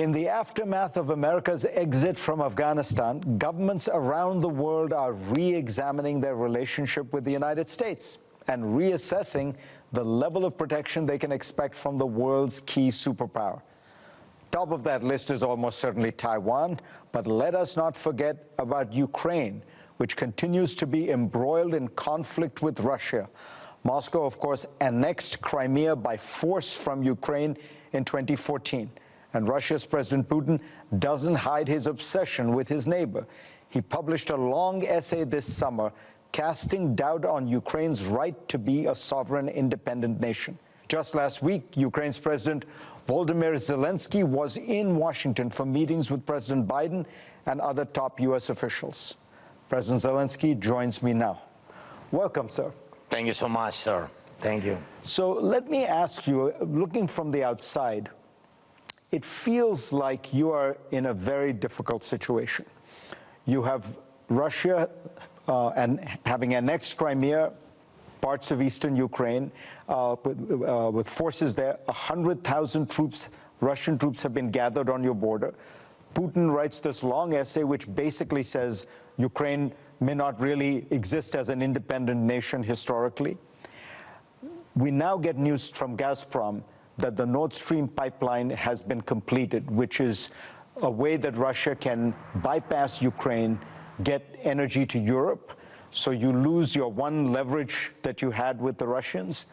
In the aftermath of America's exit from Afghanistan, governments around the world are re examining their relationship with the United States and reassessing the level of protection they can expect from the world's key superpower. Top of that list is almost certainly Taiwan, but let us not forget about Ukraine, which continues to be embroiled in conflict with Russia. Moscow, of course, annexed Crimea by force from Ukraine in 2014. And Russia's President Putin doesn't hide his obsession with his neighbor. He published a long essay this summer casting doubt on Ukraine's right to be a sovereign, independent nation. Just last week, Ukraine's President Volodymyr Zelensky was in Washington for meetings with President Biden and other top U.S. officials. President Zelensky joins me now. Welcome, sir. Thank you so much, sir. Thank you. So let me ask you, looking from the outside, it feels like you are in a very difficult situation. You have Russia uh, and having annexed Crimea, parts of eastern Ukraine, uh, with, uh, with, forces there, 100,000 troops, Russian troops have been gathered on your border. Putin writes this long essay which basically says Ukraine may not really exist as an independent nation historically. We now get news from Gazprom that the Nord Stream pipeline has been completed, which is a way that Russia can bypass Ukraine, get energy to Europe, so you lose your one leverage that you had with the Russians,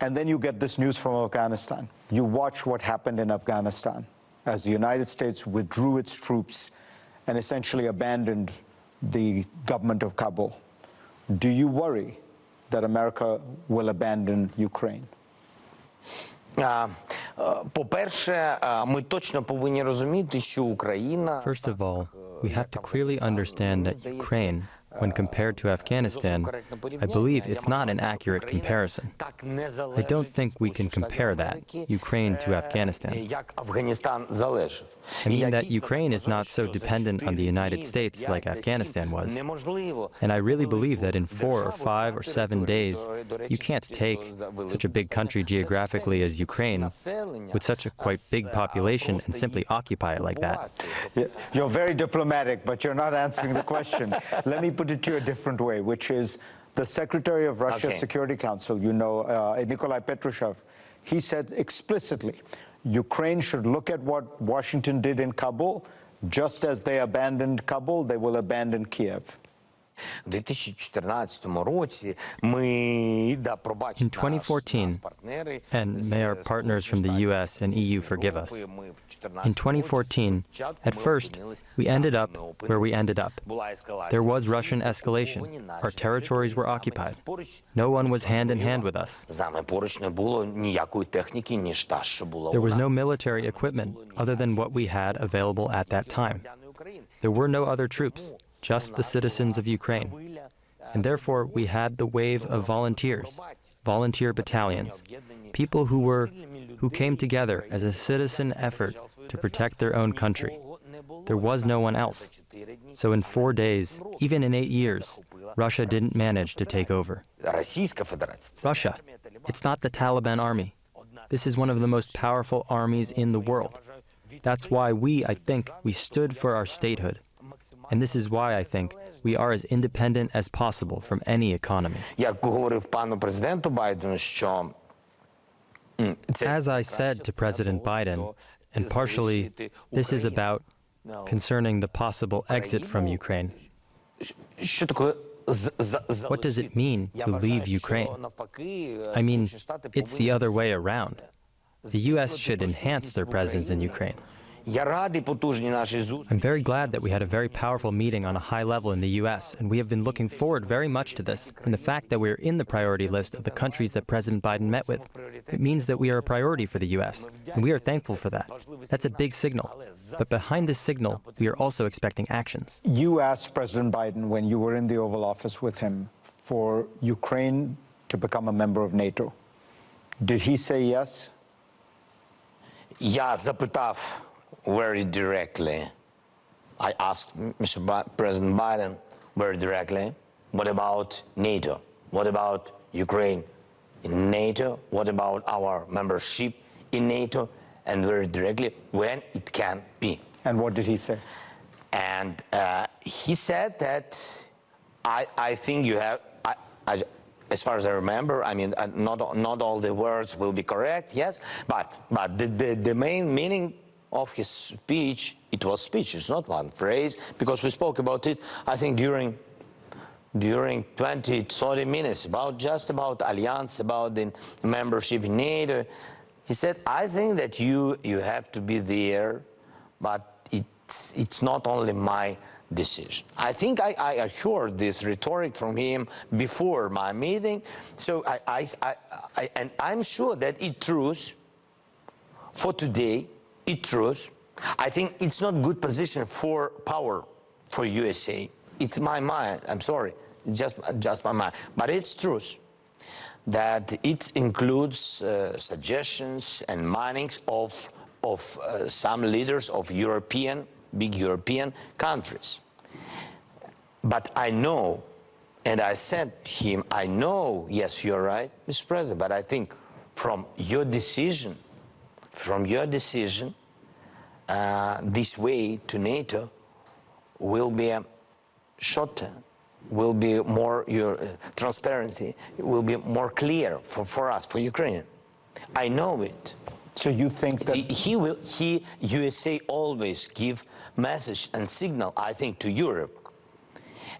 and then you get this news from Afghanistan. You watch what happened in Afghanistan as the United States withdrew its troops and essentially abandoned the government of Kabul. Do you worry that America will abandon Ukraine? По-перше, ми точно повинні розуміти, що Україна First of all, we have to clearly understand that Ukraine when compared to Afghanistan, I believe it's not an accurate comparison. I don't think we can compare that, Ukraine to Afghanistan. I mean that Ukraine is not so dependent on the United States like Afghanistan was. And I really believe that in four or five or seven days, you can't take such a big country geographically as Ukraine with such a quite big population and simply occupy it like that. You're very diplomatic, but you're not answering the question. Let me put put it to you a different way, which is the Secretary of Russia's okay. Security Council, you know, uh, Nikolai Patrushev, he said explicitly, Ukraine should look at what Washington did in Kabul. Just as they abandoned Kabul, they will abandon Kiev. In 2014, and may our partners from the US and EU forgive us, in 2014, at first, we ended up where we ended up. There was Russian escalation. Our territories were occupied. No one was hand in hand with us. There was no military equipment other than what we had available at that time. There were no other troops just the citizens of Ukraine. And therefore, we had the wave of volunteers, volunteer battalions, people who were who came together as a citizen effort to protect their own country. There was no one else. So in four days, even in eight years, Russia didn't manage to take over. Russia, it's not the Taliban army. This is one of the most powerful armies in the world. That's why we, I think, we stood for our statehood. And this is why I think we are as independent as possible from any economy. As I said to President Biden, and partially this is about concerning the possible exit from Ukraine. What does it mean to leave Ukraine? I mean, it's the other way around. The U.S. should enhance their presence in Ukraine. I'm very glad that we had a very powerful meeting on a high level in the U.S., and we have been looking forward very much to this. And the fact that we're in the priority list of the countries that President Biden met with, it means that we are a priority for the U.S., and we are thankful for that. That's a big signal. But behind this signal, we are also expecting actions. You asked President Biden when you were in the Oval Office with him for Ukraine to become a member of NATO. Did he say yes? Я запитав very directly. I asked Mr. Bi President Biden very directly, what about NATO? What about Ukraine in NATO? What about our membership in NATO? and very directly when it can be. And what did he say? And uh, he said that I, I think you have, I, I, as far as I remember, I mean, uh, not, not all the words will be correct, yes, but, but the, the, the main meaning of his speech, it was speech, it's not one phrase, because we spoke about it, I think, during during 20, 30 minutes, about just about alliance, about the membership in NATO. He said, I think that you, you have to be there, but it's, it's not only my decision. I think I, I heard this rhetoric from him before my meeting, so I, I, I, I and I'm sure that it true for today, it true. I think it's not good position for power for USA. It's my mind, I'm sorry, just, just my mind, but it's truth that it includes uh, suggestions and minings of, of uh, some leaders of European, big European countries. But I know, and I said to him, I know, yes, you're right, Mr. President, but I think from your decision, from your decision, uh, this way to NATO will be shorter will be more your uh, transparency will be more clear for, for us for Ukraine. I know it. So you think that he, he will he USA always give message and signal I think to Europe.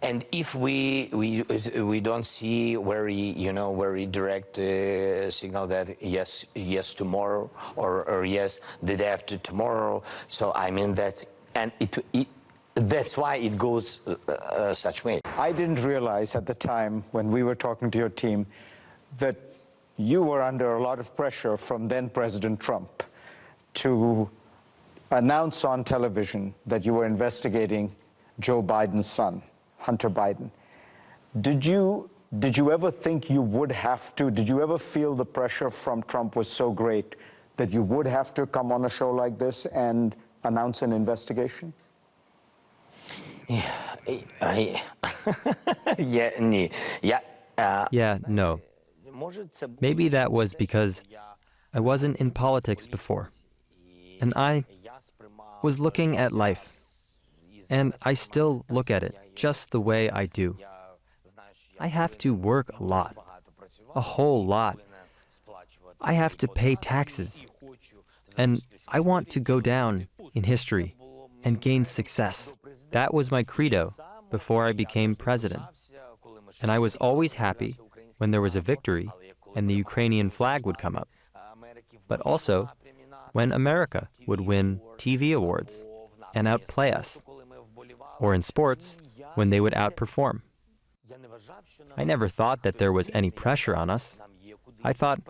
And if we we we don't see very you know very direct uh, signal that yes yes tomorrow or, or yes the day after tomorrow, so I mean that and it, it that's why it goes uh, uh, such way. I didn't realize at the time when we were talking to your team that you were under a lot of pressure from then President Trump to announce on television that you were investigating Joe Biden's son, Hunter Biden. Did you, did you ever think you would have to, did you ever feel the pressure from Trump was so great that you would have to come on a show like this and announce an investigation? Yeah, yeah, uh, Yeah, no. Maybe that was because I wasn't in politics before. And I was looking at life. And I still look at it just the way I do. I have to work a lot, a whole lot. I have to pay taxes. And I want to go down in history and gain success. That was my credo before I became president. And I was always happy when there was a victory and the Ukrainian flag would come up. But also when America would win TV awards and outplay us. Or in sports, when they would outperform. I never thought that there was any pressure on us. I thought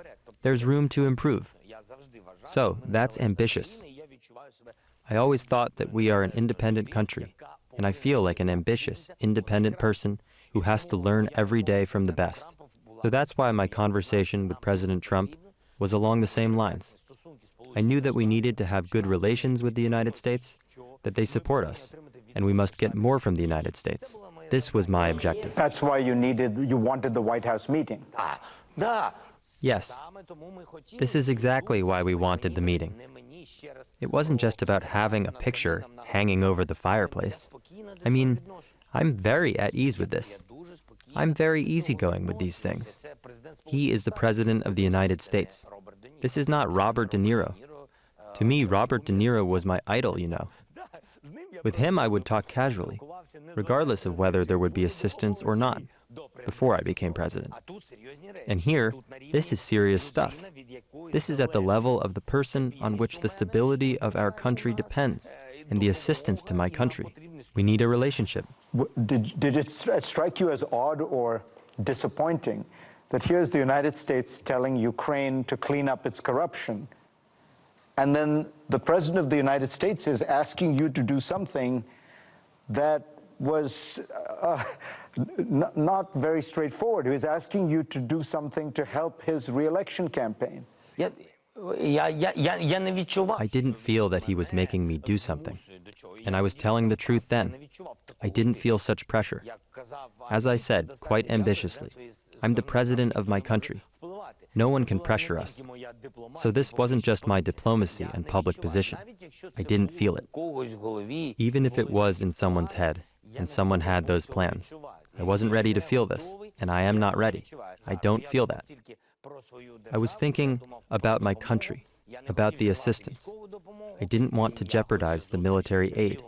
there's room to improve. So that's ambitious. I always thought that we are an independent country, and I feel like an ambitious, independent person who has to learn every day from the best. So that's why my conversation with President Trump was along the same lines. I knew that we needed to have good relations with the United States, that they support us, and we must get more from the United States. This was my objective. That's why you needed, you wanted the White House meeting. Yes, this is exactly why we wanted the meeting. It wasn't just about having a picture hanging over the fireplace. I mean, I'm very at ease with this. I'm very easygoing with these things. He is the President of the United States. This is not Robert De Niro. To me, Robert De Niro was my idol, you know. With him, I would talk casually, regardless of whether there would be assistance or not, before I became president. And here, this is serious stuff. This is at the level of the person on which the stability of our country depends, and the assistance to my country. We need a relationship. Did, did it strike you as odd or disappointing that here's the United States telling Ukraine to clean up its corruption, and then the President of the United States is asking you to do something that was uh, not very straightforward. He was asking you to do something to help his reelection campaign. I didn't feel that he was making me do something. And I was telling the truth then. I didn't feel such pressure. As I said, quite ambitiously, I'm the president of my country. No one can pressure us. So this wasn't just my diplomacy and public position. I didn't feel it. Even if it was in someone's head and someone had those plans. I wasn't ready to feel this, and I am not ready. I don't feel that. I was thinking about my country, about the assistance. I didn't want to jeopardize the military aid.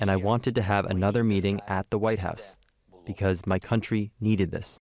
And I wanted to have another meeting at the White House because my country needed this.